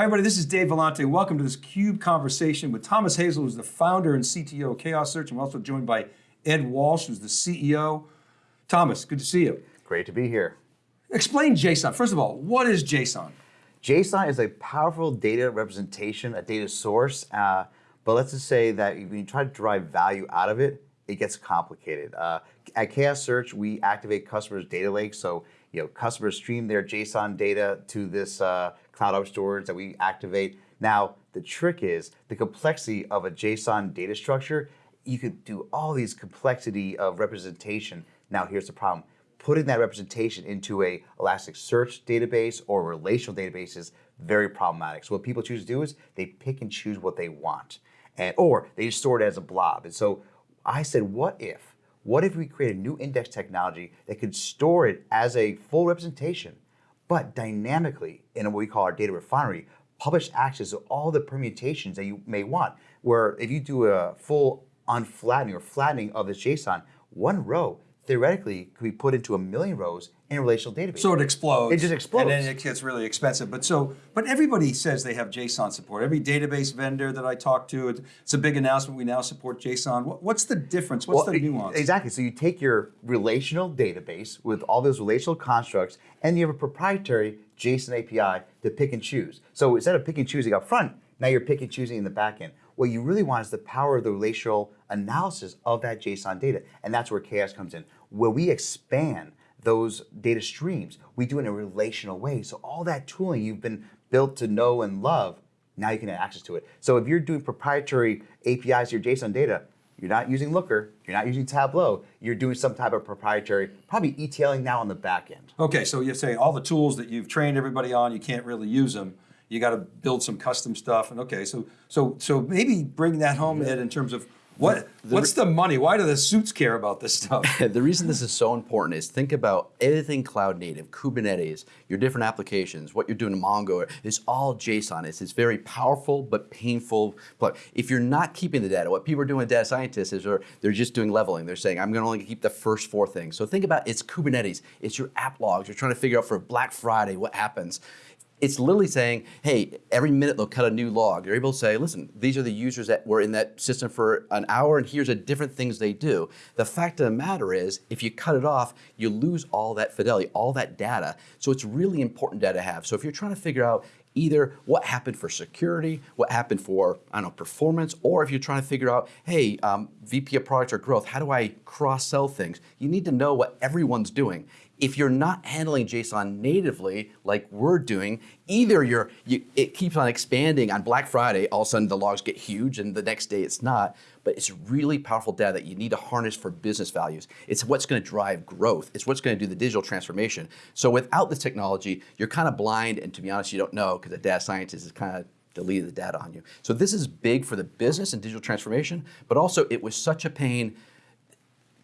Hi everybody, this is Dave Vellante. Welcome to this CUBE conversation with Thomas Hazel, who's the founder and CTO of Chaos Search. I'm also joined by Ed Walsh, who's the CEO. Thomas, good to see you. Great to be here. Explain JSON. First of all, what is JSON? JSON is a powerful data representation, a data source, uh, but let's just say that when you try to derive value out of it, it gets complicated. Uh, at Chaos Search, we activate customers' data lakes, so you know customers stream their JSON data to this uh, cloud object storage that we activate. Now, the trick is the complexity of a JSON data structure. You could do all these complexity of representation. Now, here's the problem. Putting that representation into a Elasticsearch database or relational database is very problematic. So what people choose to do is they pick and choose what they want. And, or they just store it as a blob. And so I said, what if? What if we create a new index technology that could store it as a full representation but dynamically in what we call our data refinery, publish access to all the permutations that you may want. Where if you do a full unflattening or flattening of this JSON, one row theoretically could be put into a million rows in a relational database. So it explodes. It just explodes. And then it gets really expensive. But so, but everybody says they have JSON support. Every database vendor that I talk to, it's a big announcement. We now support JSON. What's the difference? What's well, the nuance? Exactly. So you take your relational database with all those relational constructs, and you have a proprietary JSON API to pick and choose. So instead of picking and choosing up front, now you're picking and choosing in the back end. What you really want is the power of the relational analysis of that JSON data. And that's where Chaos comes in, where we expand those data streams. We do it in a relational way. So all that tooling you've been built to know and love, now you can have access to it. So if you're doing proprietary APIs to your JSON data, you're not using Looker, you're not using Tableau, you're doing some type of proprietary, probably ETLing now on the back end. Okay, so you're saying all the tools that you've trained everybody on, you can't really use them you got to build some custom stuff. And okay, so so so maybe bring that home, Ed, in terms of what the, what's the money? Why do the suits care about this stuff? the reason this is so important is think about everything cloud native, Kubernetes, your different applications, what you're doing in Mongo, it's all JSON. It's, it's very powerful but painful. But if you're not keeping the data, what people are doing with data scientists is they're, they're just doing leveling. They're saying, I'm going to only keep the first four things. So think about it's Kubernetes, it's your app logs. You're trying to figure out for Black Friday what happens it's literally saying, hey, every minute they'll cut a new log. You're able to say, listen, these are the users that were in that system for an hour and here's the different things they do. The fact of the matter is, if you cut it off, you lose all that fidelity, all that data. So it's really important data to have. So if you're trying to figure out either what happened for security, what happened for, I don't know, performance, or if you're trying to figure out, hey, um, VP of product or growth, how do I cross-sell things? You need to know what everyone's doing. If you're not handling JSON natively, like we're doing, either you're, you, it keeps on expanding on Black Friday, all of a sudden the logs get huge and the next day it's not, but it's really powerful data that you need to harness for business values. It's what's going to drive growth. It's what's going to do the digital transformation. So without the technology, you're kind of blind and to be honest, you don't know because the data scientist is kind of deleted the data on you. So this is big for the business and digital transformation, but also it was such a pain.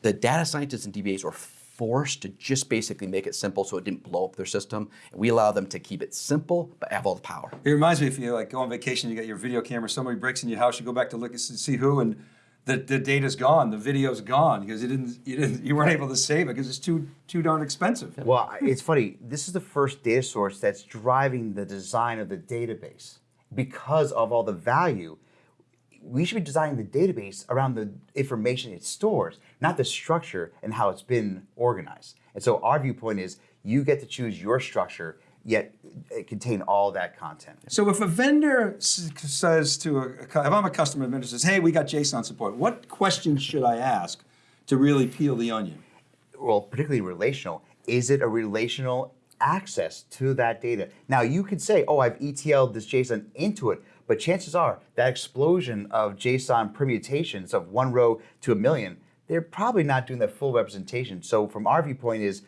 The data scientists and DBAs were forced to just basically make it simple so it didn't blow up their system. We allow them to keep it simple, but have all the power. It reminds me if you like go on vacation, you got your video camera, somebody breaks in your house, you go back to look and see who, and the, the data's gone, the video's gone because you didn't, you didn't, you weren't able to save it because it's too, too darn expensive. Well, it's funny. This is the first data source that's driving the design of the database because of all the value we should be designing the database around the information it stores, not the structure and how it's been organized. And so our viewpoint is you get to choose your structure, yet contain all that content. So if a vendor says to a, if I'm a customer, vendor says, hey, we got JSON support, what questions should I ask to really peel the onion? Well, particularly relational. Is it a relational access to that data? Now you could say, oh, I've ETL'd this JSON into it, but chances are that explosion of JSON permutations of one row to a million, they're probably not doing the full representation. So from our viewpoint is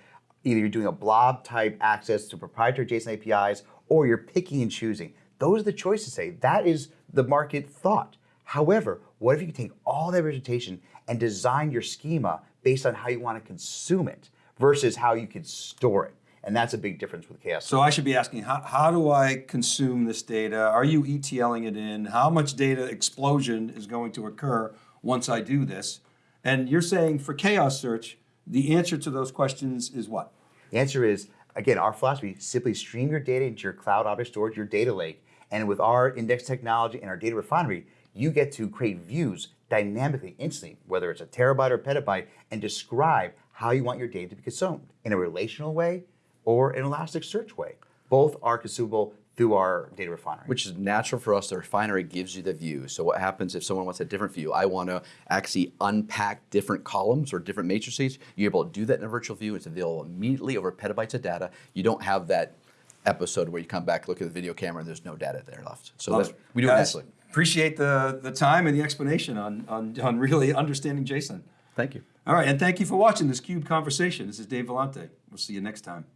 either you're doing a blob type access to proprietary JSON APIs or you're picking and choosing. Those are the choices say. That is the market thought. However, what if you can take all that representation and design your schema based on how you want to consume it versus how you can store it? And that's a big difference with Chaos. So I should be asking, how, how do I consume this data? Are you ETLing it in? How much data explosion is going to occur once I do this? And you're saying for Chaos Search, the answer to those questions is what? The answer is, again, our philosophy, simply stream your data into your cloud object storage, your data lake, And with our index technology and our data refinery, you get to create views dynamically, instantly, whether it's a terabyte or petabyte, and describe how you want your data to be consumed in a relational way or an Elasticsearch way. Both are consumable through our data refinery. which is natural for us. The refinery gives you the view. So what happens if someone wants a different view? I want to actually unpack different columns or different matrices. You're able to do that in a virtual view. It's available immediately over petabytes of data. You don't have that episode where you come back, look at the video camera, and there's no data there left. So that's, we do it naturally. Appreciate the, the time and the explanation on, on, on really understanding JSON. Thank you. All right, and thank you for watching this CUBE conversation. This is Dave Vellante. We'll see you next time.